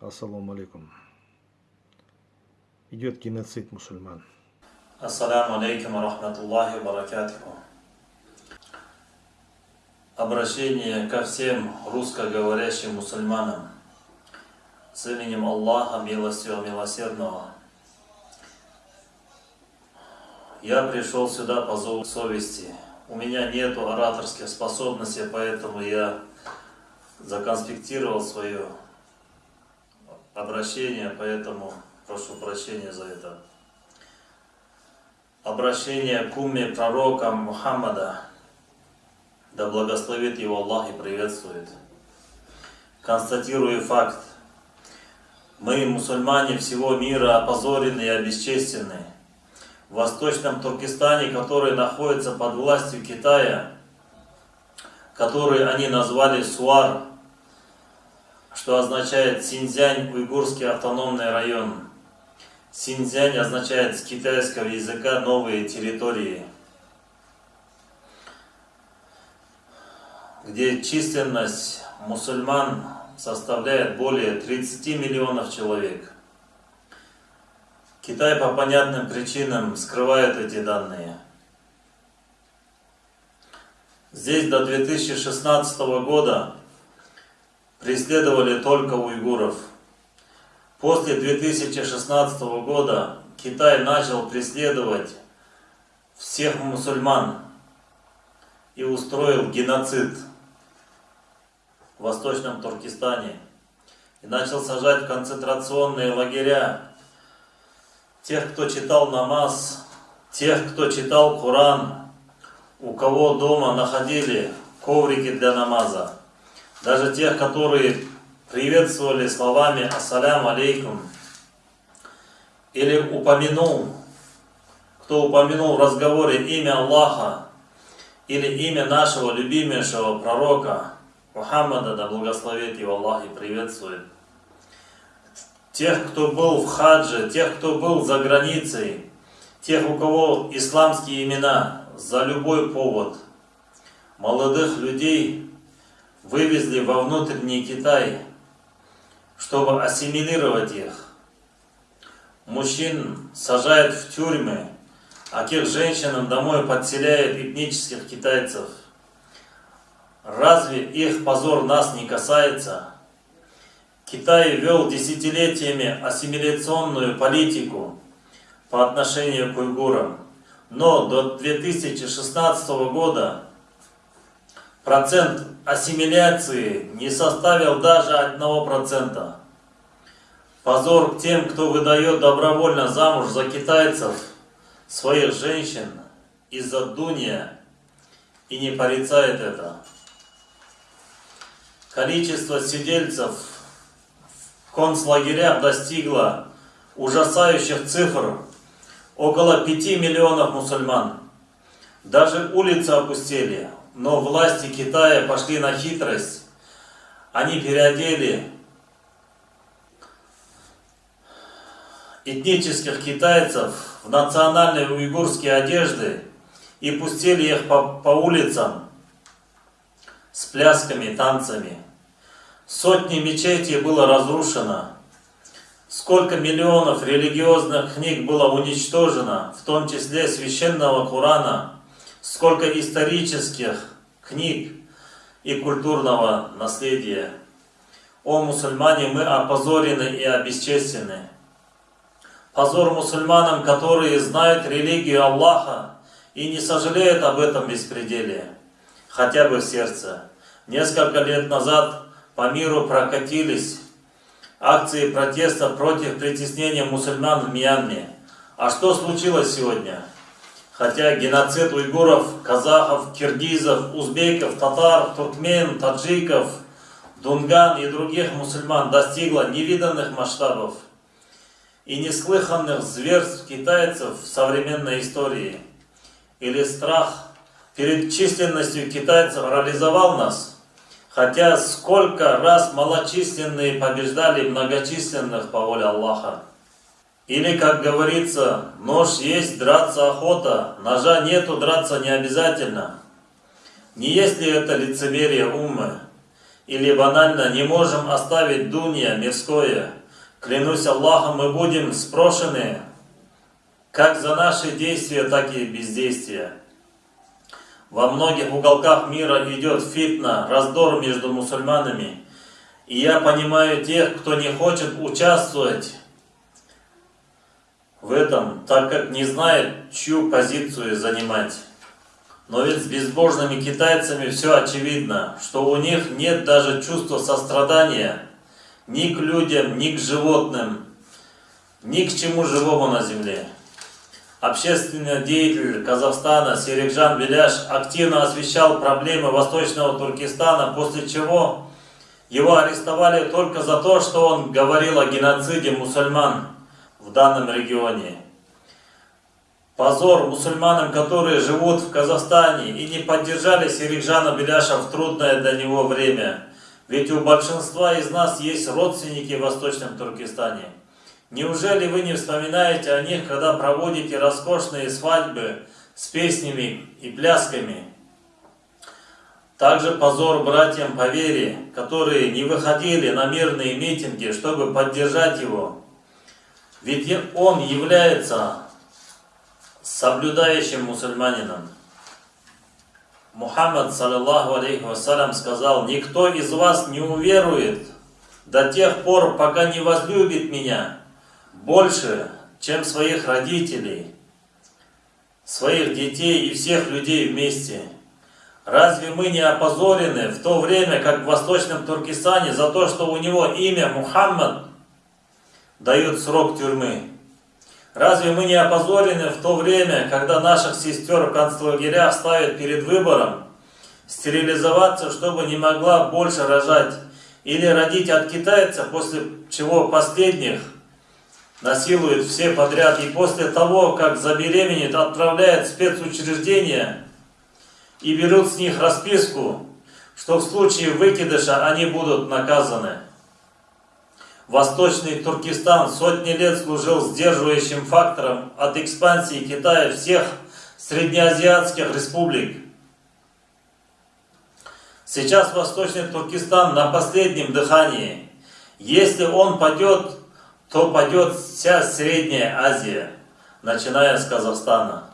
Ассаламу алейкум. Идет геноцид мусульман. Ассаламу алейкум рахматуллахи баракатуху. Обращение ко всем русскоговорящим мусульманам с именем Аллаха, милостью милосердного. Я пришел сюда по зову совести. У меня нет ораторских способностей, поэтому я законспектировал свое обращение, поэтому прошу прощения за это. Обращение к умме пророка Мухаммада, да благословит его Аллах и приветствует. Констатирую факт. Мы, мусульмане всего мира, опозорены и обесчестены. В Восточном Туркестане, который находится под властью Китая, который они назвали Суар, что означает Синьцзянь, уйгурский автономный район. Синьцзянь означает с китайского языка новые территории, где численность мусульман составляет более 30 миллионов человек. Китай по понятным причинам скрывает эти данные. Здесь до 2016 года преследовали только уйгуров. После 2016 года Китай начал преследовать всех мусульман и устроил геноцид в Восточном Туркестане. И начал сажать в концентрационные лагеря тех, кто читал намаз, тех, кто читал Коран, у кого дома находили коврики для намаза даже тех, которые приветствовали словами «Ассалям алейкум» или упомянул, кто упомянул в разговоре имя Аллаха или имя нашего любимейшего пророка Мухаммада, да благословит его Аллах и приветствует. Тех, кто был в хадже, тех, кто был за границей, тех, у кого исламские имена, за любой повод, молодых людей, вывезли во внутренний Китай, чтобы ассимилировать их. Мужчин сажают в тюрьмы, а к женщинам домой подселяют этнических китайцев. Разве их позор нас не касается? Китай вел десятилетиями ассимиляционную политику по отношению к уйгурам, но до 2016 года процент ассимиляции не составил даже одного процента. Позор тем, кто выдает добровольно замуж за китайцев своих женщин из-за дуния и не порицает это. Количество сидельцев в концлагерях достигло ужасающих цифр около 5 миллионов мусульман. Даже улицы опустели, но власти Китая пошли на хитрость. Они переодели этнических китайцев в национальные уйгурские одежды и пустили их по, по улицам с плясками, танцами. Сотни мечетей было разрушено. Сколько миллионов религиозных книг было уничтожено, в том числе священного Корана – сколько исторических книг и культурного наследия. О мусульмане, мы опозорены и обесчестены. Позор мусульманам, которые знают религию Аллаха и не сожалеют об этом беспределе, хотя бы в сердце. Несколько лет назад по миру прокатились акции протеста против притеснения мусульман в Мьянме. А что случилось сегодня? Хотя геноцид уйгуров, казахов, киргизов, узбеков, татар, туркмен, таджиков, дунган и других мусульман достигла невиданных масштабов и неслыханных зверств китайцев в современной истории. Или страх перед численностью китайцев реализовал нас, хотя сколько раз малочисленные побеждали многочисленных по воле Аллаха. Или, как говорится, нож есть, драться охота, ножа нету, драться не обязательно. Не есть ли это лицемерие умы? или банально не можем оставить дунья мирское. Клянусь Аллахом, мы будем спрошены как за наши действия, так и бездействия. Во многих уголках мира идет фитна, раздор между мусульманами. И я понимаю тех, кто не хочет участвовать в этом, так как не знает, чью позицию занимать. Но ведь с безбожными китайцами все очевидно, что у них нет даже чувства сострадания ни к людям, ни к животным, ни к чему живому на земле. Общественный деятель Казахстана Серикжан Беляш активно освещал проблемы Восточного Туркестана, после чего его арестовали только за то, что он говорил о геноциде мусульман в данном регионе. Позор мусульманам, которые живут в Казахстане и не поддержали Серикжана Беляша в трудное для него время. Ведь у большинства из нас есть родственники в Восточном Туркестане. Неужели вы не вспоминаете о них, когда проводите роскошные свадьбы с песнями и плясками? Также позор братьям по вере, которые не выходили на мирные митинги, чтобы поддержать его. Ведь он является соблюдающим мусульманином. Мухаммад, саллиллаху алейхи вассалям, сказал, «Никто из вас не уверует до тех пор, пока не возлюбит меня больше, чем своих родителей, своих детей и всех людей вместе». Разве мы не опозорены в то время, как в Восточном Туркестане, за то, что у него имя Мухаммад, дают срок тюрьмы? Разве мы не опозорены в то время, когда наших сестер в концлагерях ставят перед выбором стерилизоваться, чтобы не могла больше рожать, или родить от китайца, после чего последних насилуют все подряд, и после того, как забеременеет, отправляют в спецучреждения и берут с них расписку, что в случае выкидыша они будут наказаны. Восточный Туркестан сотни лет служил сдерживающим фактором от экспансии Китая всех среднеазиатских республик. Сейчас Восточный Туркестан на последнем дыхании. Если он падет, то падет вся Средняя Азия, начиная с Казахстана.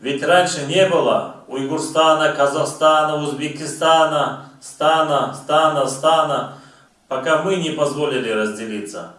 Ведь раньше не было Уйгурстана, Казахстана, Узбекистана, Стана, Стана, Стана пока мы не позволили разделиться.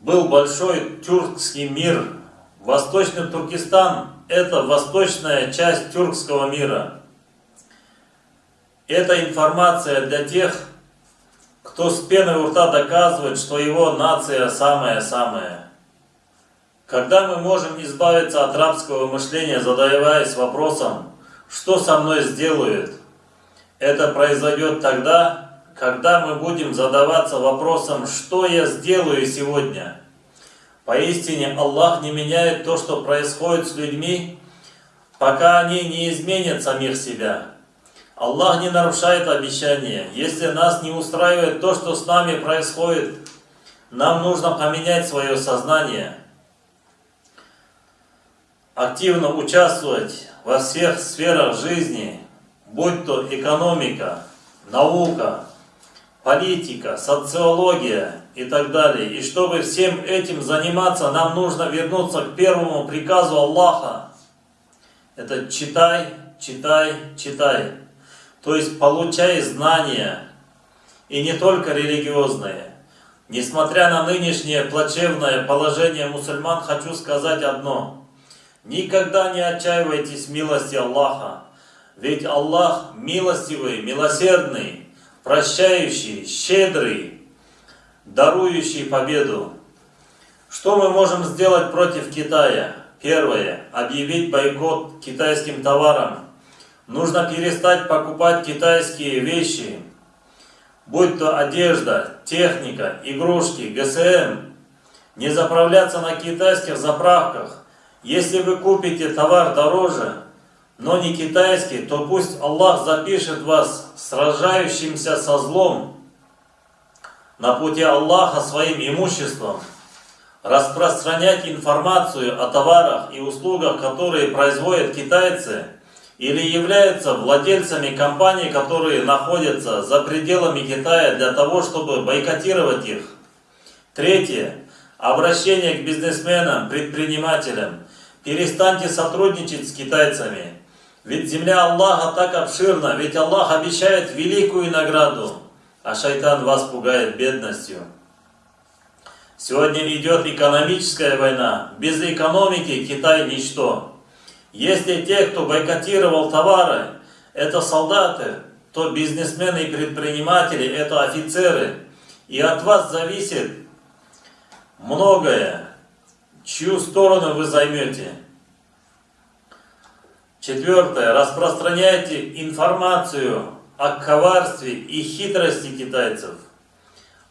Был большой тюркский мир. Восточный Туркестан – это восточная часть тюркского мира. Это информация для тех, кто с пеной у рта доказывает, что его нация самая-самая. Когда мы можем избавиться от рабского мышления, задаваясь вопросом, что со мной сделают, это произойдет тогда, когда мы будем задаваться вопросом, что я сделаю сегодня. Поистине Аллах не меняет то, что происходит с людьми, пока они не изменят самих себя. Аллах не нарушает обещания. Если нас не устраивает то, что с нами происходит, нам нужно поменять свое сознание, активно участвовать во всех сферах жизни, будь то экономика, наука, политика, социология и так далее. И чтобы всем этим заниматься, нам нужно вернуться к первому приказу Аллаха. Это читай, читай, читай. То есть получай знания. И не только религиозные. Несмотря на нынешнее плачевное положение мусульман, хочу сказать одно. Никогда не отчаивайтесь милости Аллаха. Ведь Аллах милостивый, милосердный прощающий, щедрый, дарующий победу. Что мы можем сделать против Китая? Первое. Объявить бойкот китайским товарам. Нужно перестать покупать китайские вещи, будь то одежда, техника, игрушки, ГСМ. Не заправляться на китайских заправках. Если вы купите товар дороже, но не китайский, то пусть Аллах запишет вас сражающимся со злом на пути Аллаха своим имуществом, распространять информацию о товарах и услугах, которые производят китайцы, или являются владельцами компаний, которые находятся за пределами Китая для того, чтобы бойкотировать их. Третье. Обращение к бизнесменам, предпринимателям. Перестаньте сотрудничать с китайцами. Ведь земля Аллаха так обширна, ведь Аллах обещает великую награду, а шайтан вас пугает бедностью. Сегодня идет экономическая война. Без экономики Китай ничто. Если те, кто бойкотировал товары, это солдаты, то бизнесмены и предприниматели – это офицеры. И от вас зависит многое, чью сторону вы займете. Четвертое. Распространяйте информацию о коварстве и хитрости китайцев,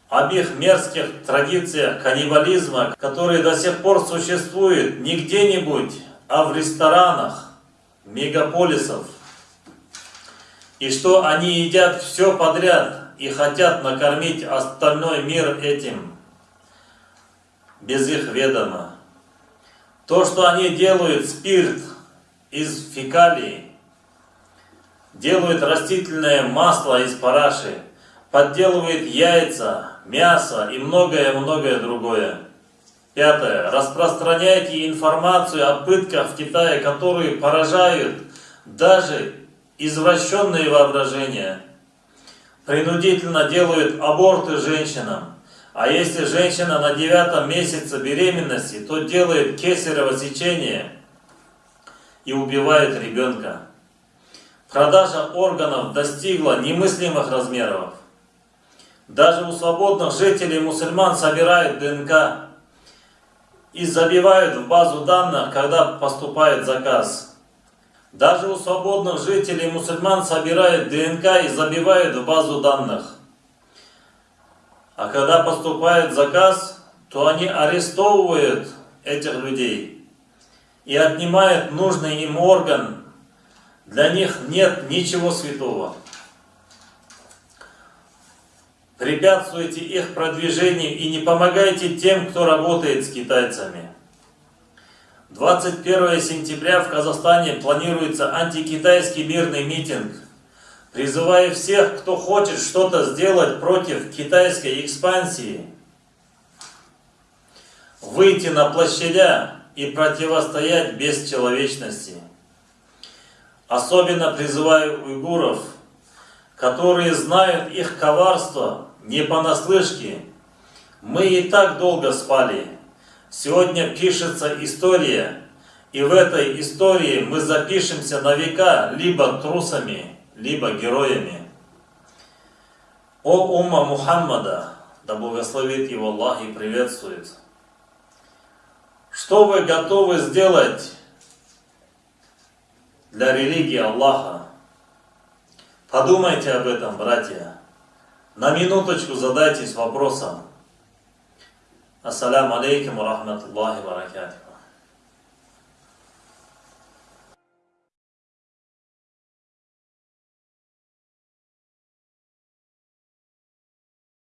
об их мерзких традициях каннибализма, которые до сих пор существуют не где-нибудь, а в ресторанах мегаполисов. И что они едят все подряд и хотят накормить остальной мир этим, без их ведома. То, что они делают спирт из фекалий, делают растительное масло из параши, подделывают яйца, мясо и многое-многое другое. Пятое. Распространяйте информацию о пытках в Китае, которые поражают даже извращенные воображения. Принудительно делают аборты женщинам. А если женщина на девятом месяце беременности, то делает кесарево сечение и убивает ребенка. Продажа органов достигла немыслимых размеров. Даже у свободных жителей мусульман собирают ДНК и забивают в базу данных, когда поступает заказ. Даже у свободных жителей мусульман собирают ДНК и забивают в базу данных. А когда поступает заказ, то они арестовывают этих людей и отнимают нужный им орган. Для них нет ничего святого препятствуйте их продвижению и не помогайте тем, кто работает с китайцами. 21 сентября в Казахстане планируется антикитайский мирный митинг. Призываю всех, кто хочет что-то сделать против китайской экспансии, выйти на площадя и противостоять бесчеловечности. Особенно призываю уйгуров, которые знают их коварство не понаслышке. Мы и так долго спали. Сегодня пишется история, и в этой истории мы запишемся на века либо трусами, либо героями. О умма Мухаммада, да благословит его Аллах и приветствует. Что вы готовы сделать для религии Аллаха? Подумайте об этом, братья. На минуточку задайтесь вопросом. Ассаляму алейкум ва рахматуллахи ва баракатух.